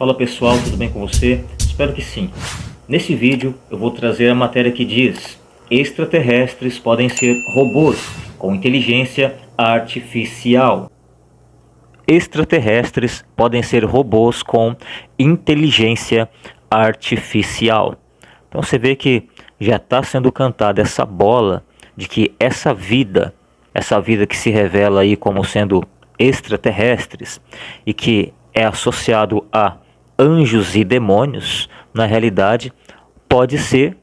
Fala pessoal, tudo bem com você? Espero que sim. Nesse vídeo eu vou trazer a matéria que diz Extraterrestres podem ser robôs com inteligência artificial. Extraterrestres podem ser robôs com inteligência artificial. Então você vê que já está sendo cantada essa bola de que essa vida, essa vida que se revela aí como sendo extraterrestres e que é associado a anjos e demônios, na realidade, pode ser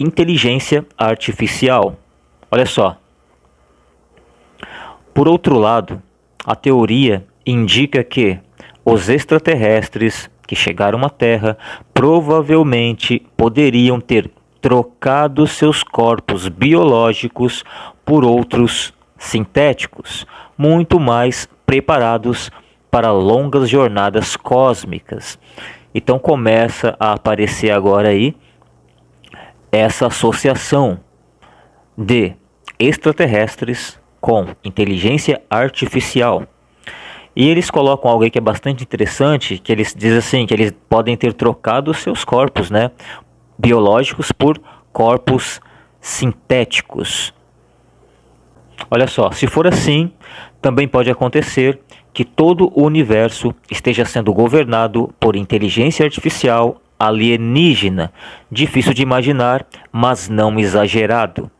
inteligência artificial. Olha só. Por outro lado, a teoria indica que os extraterrestres que chegaram à Terra provavelmente poderiam ter trocado seus corpos biológicos por outros sintéticos, muito mais preparados para longas jornadas cósmicas. Então começa a aparecer agora aí essa associação de extraterrestres com inteligência artificial. E eles colocam algo aí que é bastante interessante, que eles dizem assim, que eles podem ter trocado seus corpos, né, biológicos por corpos sintéticos. Olha só, se for assim, também pode acontecer que todo o universo esteja sendo governado por inteligência artificial alienígena. Difícil de imaginar, mas não exagerado.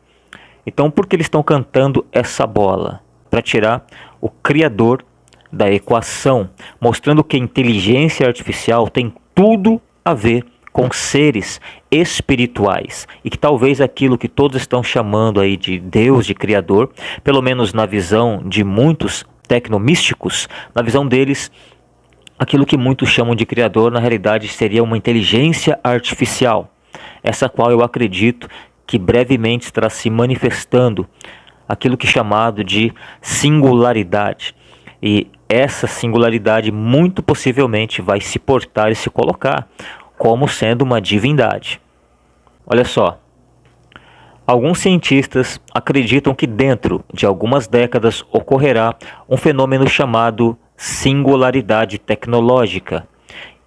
Então, por que eles estão cantando essa bola? Para tirar o criador da equação, mostrando que a inteligência artificial tem tudo a ver com seres espirituais e que talvez aquilo que todos estão chamando aí de Deus, de Criador, pelo menos na visão de muitos tecnomísticos, na visão deles, aquilo que muitos chamam de criador, na realidade seria uma inteligência artificial, essa qual eu acredito que brevemente estará se manifestando aquilo que é chamado de singularidade. E essa singularidade muito possivelmente vai se portar e se colocar como sendo uma divindade. Olha só, Alguns cientistas acreditam que dentro de algumas décadas ocorrerá um fenômeno chamado singularidade tecnológica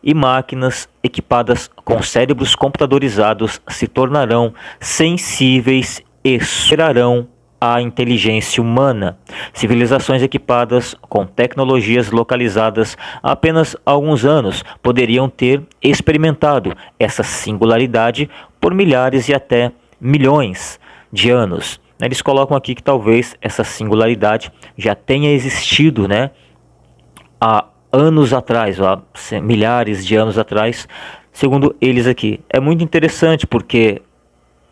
e máquinas equipadas com cérebros computadorizados se tornarão sensíveis e superarão a inteligência humana. Civilizações equipadas com tecnologias localizadas há apenas alguns anos poderiam ter experimentado essa singularidade por milhares e até milhões de anos. Eles colocam aqui que talvez essa singularidade já tenha existido né, há anos atrás, há milhares de anos atrás, segundo eles aqui. É muito interessante porque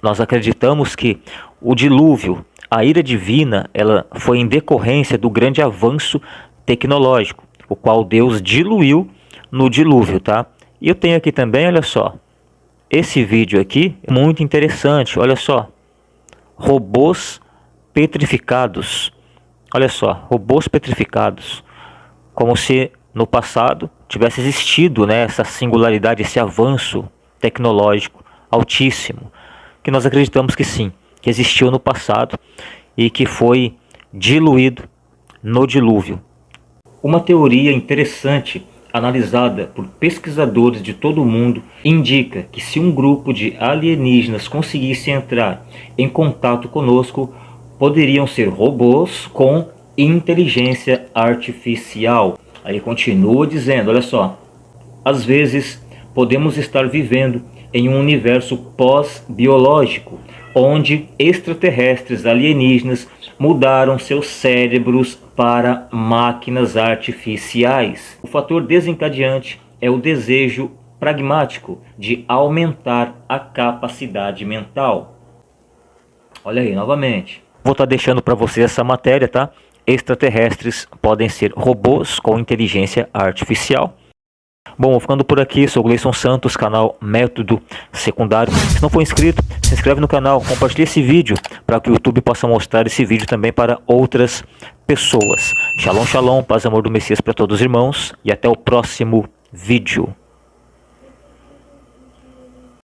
nós acreditamos que o dilúvio, a ira divina, ela foi em decorrência do grande avanço tecnológico, o qual Deus diluiu no dilúvio, tá? E eu tenho aqui também, olha só, esse vídeo aqui é muito interessante, olha só. Robôs petrificados. Olha só, robôs petrificados. Como se no passado tivesse existido né, essa singularidade, esse avanço tecnológico altíssimo. Que nós acreditamos que sim, que existiu no passado e que foi diluído no dilúvio. Uma teoria interessante analisada por pesquisadores de todo o mundo, indica que se um grupo de alienígenas conseguisse entrar em contato conosco, poderiam ser robôs com inteligência artificial. Aí continua dizendo, olha só, às vezes podemos estar vivendo em um universo pós-biológico, onde extraterrestres alienígenas mudaram seus cérebros para máquinas artificiais. O fator desencadeante é o desejo pragmático de aumentar a capacidade mental. Olha aí, novamente. Vou estar tá deixando para você essa matéria, tá? Extraterrestres podem ser robôs com inteligência artificial. Bom, ficando por aqui, sou Gleison Santos, canal Método Secundário. Se não for inscrito, se inscreve no canal, compartilhe esse vídeo para que o YouTube possa mostrar esse vídeo também para outras pessoas. Shalom, shalom, paz e amor do Messias para todos os irmãos e até o próximo vídeo.